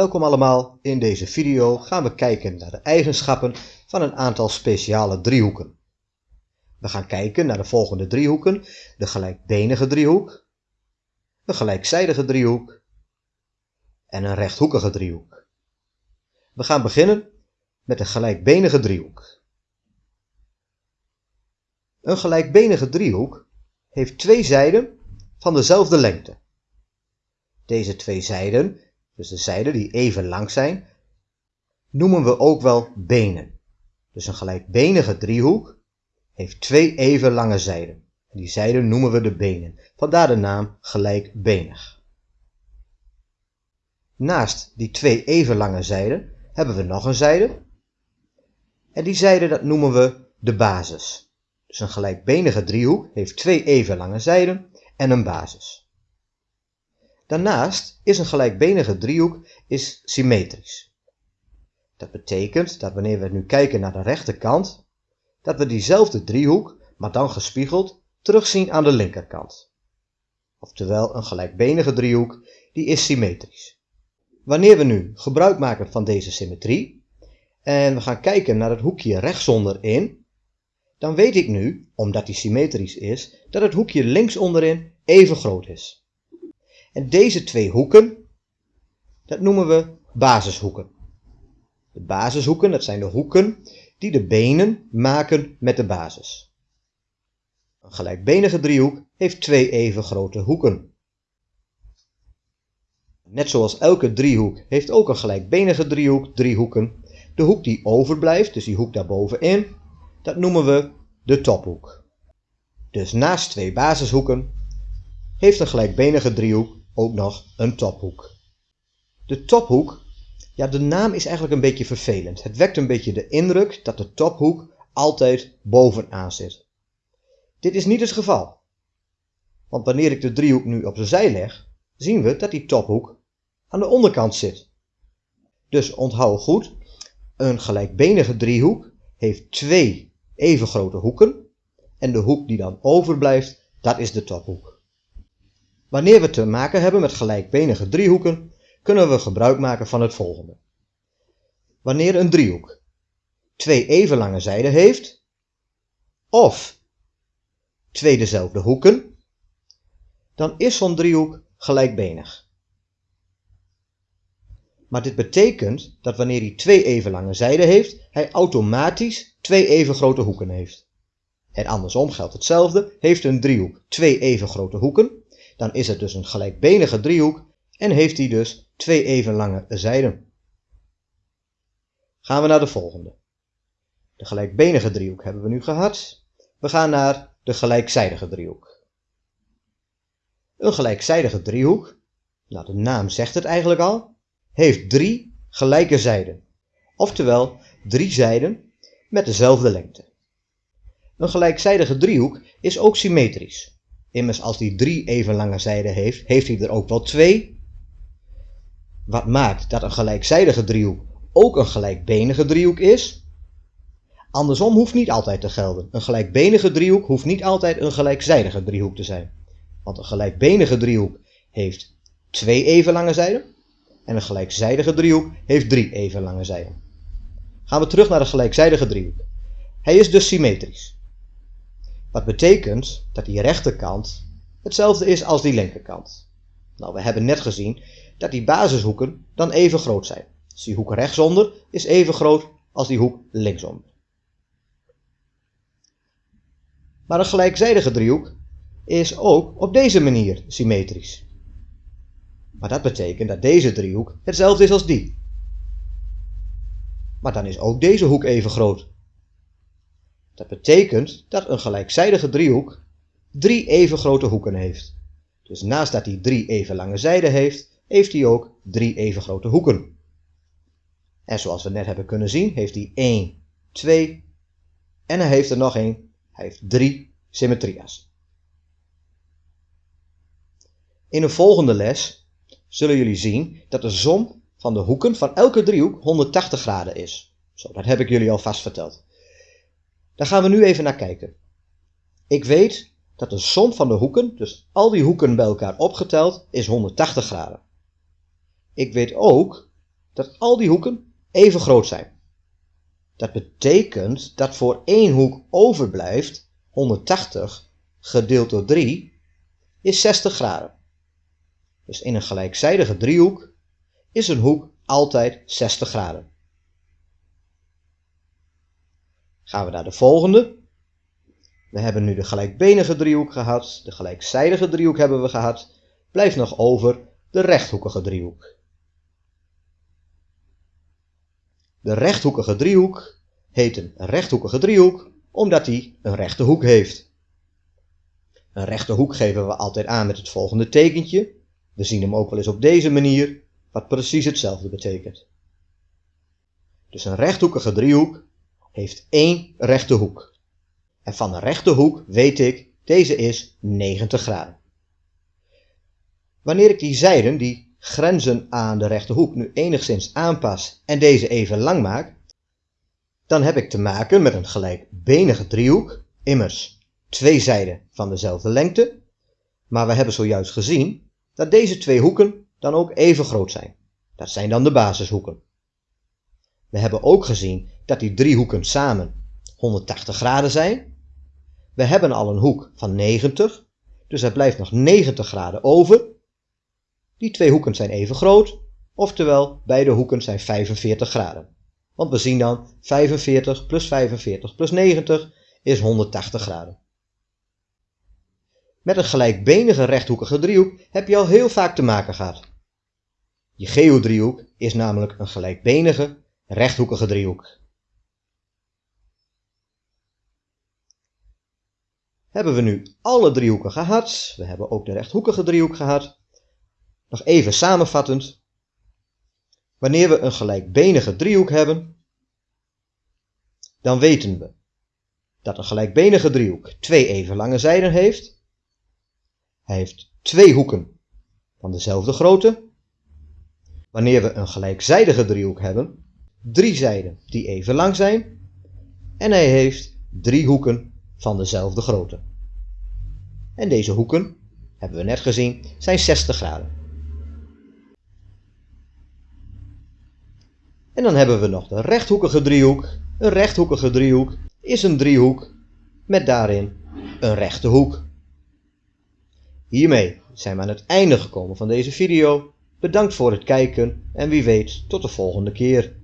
Welkom allemaal, in deze video gaan we kijken naar de eigenschappen van een aantal speciale driehoeken. We gaan kijken naar de volgende driehoeken, de gelijkbenige driehoek, een gelijkzijdige driehoek en een rechthoekige driehoek. We gaan beginnen met de gelijkbenige driehoek. Een gelijkbenige driehoek heeft twee zijden van dezelfde lengte. Deze twee zijden dus de zijden die even lang zijn, noemen we ook wel benen. Dus een gelijkbenige driehoek heeft twee even lange zijden. Die zijden noemen we de benen, vandaar de naam gelijkbenig. Naast die twee even lange zijden hebben we nog een zijde. En die zijde dat noemen we de basis. Dus een gelijkbenige driehoek heeft twee even lange zijden en een basis. Daarnaast is een gelijkbenige driehoek is symmetrisch. Dat betekent dat wanneer we nu kijken naar de rechterkant, dat we diezelfde driehoek, maar dan gespiegeld, terugzien aan de linkerkant. Oftewel een gelijkbenige driehoek, die is symmetrisch. Wanneer we nu gebruik maken van deze symmetrie, en we gaan kijken naar het hoekje rechtsonderin, dan weet ik nu, omdat die symmetrisch is, dat het hoekje links onderin even groot is. En deze twee hoeken, dat noemen we basishoeken. De basishoeken, dat zijn de hoeken die de benen maken met de basis. Een gelijkbenige driehoek heeft twee even grote hoeken. Net zoals elke driehoek heeft ook een gelijkbenige driehoek drie hoeken. De hoek die overblijft, dus die hoek daarbovenin, dat noemen we de tophoek. Dus naast twee basishoeken heeft een gelijkbenige driehoek ook nog een tophoek. De tophoek, ja de naam is eigenlijk een beetje vervelend. Het wekt een beetje de indruk dat de tophoek altijd bovenaan zit. Dit is niet het geval. Want wanneer ik de driehoek nu op zijn zij leg, zien we dat die tophoek aan de onderkant zit. Dus onthoud goed, een gelijkbenige driehoek heeft twee even grote hoeken en de hoek die dan overblijft, dat is de tophoek. Wanneer we te maken hebben met gelijkbenige driehoeken, kunnen we gebruik maken van het volgende. Wanneer een driehoek twee even lange zijden heeft, of twee dezelfde hoeken, dan is zo'n driehoek gelijkbenig. Maar dit betekent dat wanneer hij twee even lange zijden heeft, hij automatisch twee even grote hoeken heeft. En andersom geldt hetzelfde, heeft een driehoek twee even grote hoeken, dan is het dus een gelijkbenige driehoek en heeft hij dus twee even lange zijden. Gaan we naar de volgende. De gelijkbenige driehoek hebben we nu gehad. We gaan naar de gelijkzijdige driehoek. Een gelijkzijdige driehoek, nou de naam zegt het eigenlijk al, heeft drie gelijke zijden. Oftewel drie zijden met dezelfde lengte. Een gelijkzijdige driehoek is ook symmetrisch. Immers als die drie even lange zijden heeft, heeft hij er ook wel twee. Wat maakt dat een gelijkzijdige driehoek ook een gelijkbenige driehoek is. Andersom hoeft niet altijd te gelden. Een gelijkbenige driehoek hoeft niet altijd een gelijkzijdige driehoek te zijn. Want een gelijkbenige driehoek heeft twee even lange zijden en een gelijkzijdige driehoek heeft drie even lange zijden. Gaan we terug naar de gelijkzijdige driehoek. Hij is dus symmetrisch. Wat betekent dat die rechterkant hetzelfde is als die linkerkant. Nou, we hebben net gezien dat die basishoeken dan even groot zijn. Dus die hoek rechtsonder is even groot als die hoek linksonder. Maar een gelijkzijdige driehoek is ook op deze manier symmetrisch. Maar dat betekent dat deze driehoek hetzelfde is als die. Maar dan is ook deze hoek even groot. Dat betekent dat een gelijkzijdige driehoek drie even grote hoeken heeft. Dus naast dat hij drie even lange zijden heeft, heeft hij ook drie even grote hoeken. En zoals we net hebben kunnen zien, heeft hij 1, 2 en hij heeft er nog één. Hij heeft drie symmetria's. In een volgende les zullen jullie zien dat de som van de hoeken van elke driehoek 180 graden is. Zo, dat heb ik jullie al vast verteld. Daar gaan we nu even naar kijken. Ik weet dat de som van de hoeken, dus al die hoeken bij elkaar opgeteld, is 180 graden. Ik weet ook dat al die hoeken even groot zijn. Dat betekent dat voor één hoek overblijft 180 gedeeld door 3 is 60 graden. Dus in een gelijkzijdige driehoek is een hoek altijd 60 graden. Gaan we naar de volgende. We hebben nu de gelijkbenige driehoek gehad, de gelijkzijdige driehoek hebben we gehad. Blijft nog over de rechthoekige driehoek. De rechthoekige driehoek heet een rechthoekige driehoek omdat hij een rechte hoek heeft. Een rechte hoek geven we altijd aan met het volgende tekentje. We zien hem ook wel eens op deze manier, wat precies hetzelfde betekent. Dus een rechthoekige driehoek heeft één rechte hoek. En van een rechte hoek weet ik, deze is 90 graden. Wanneer ik die zijden, die grenzen aan de rechte hoek, nu enigszins aanpas en deze even lang maak, dan heb ik te maken met een gelijkbenige driehoek, immers twee zijden van dezelfde lengte, maar we hebben zojuist gezien dat deze twee hoeken dan ook even groot zijn. Dat zijn dan de basishoeken. We hebben ook gezien dat die drie hoeken samen 180 graden zijn. We hebben al een hoek van 90, dus er blijft nog 90 graden over. Die twee hoeken zijn even groot, oftewel beide hoeken zijn 45 graden. Want we zien dan 45 plus 45 plus 90 is 180 graden. Met een gelijkbenige rechthoekige driehoek heb je al heel vaak te maken gehad. Je geodriehoek is namelijk een gelijkbenige rechthoekige driehoek. Hebben we nu alle driehoeken gehad, we hebben ook de rechthoekige driehoek gehad. Nog even samenvattend. Wanneer we een gelijkbenige driehoek hebben, dan weten we dat een gelijkbenige driehoek twee even lange zijden heeft. Hij heeft twee hoeken van dezelfde grootte. Wanneer we een gelijkzijdige driehoek hebben, drie zijden die even lang zijn. En hij heeft drie hoeken van dezelfde grootte. En deze hoeken, hebben we net gezien, zijn 60 graden. En dan hebben we nog de rechthoekige driehoek. Een rechthoekige driehoek is een driehoek met daarin een rechte hoek. Hiermee zijn we aan het einde gekomen van deze video. Bedankt voor het kijken en wie weet tot de volgende keer.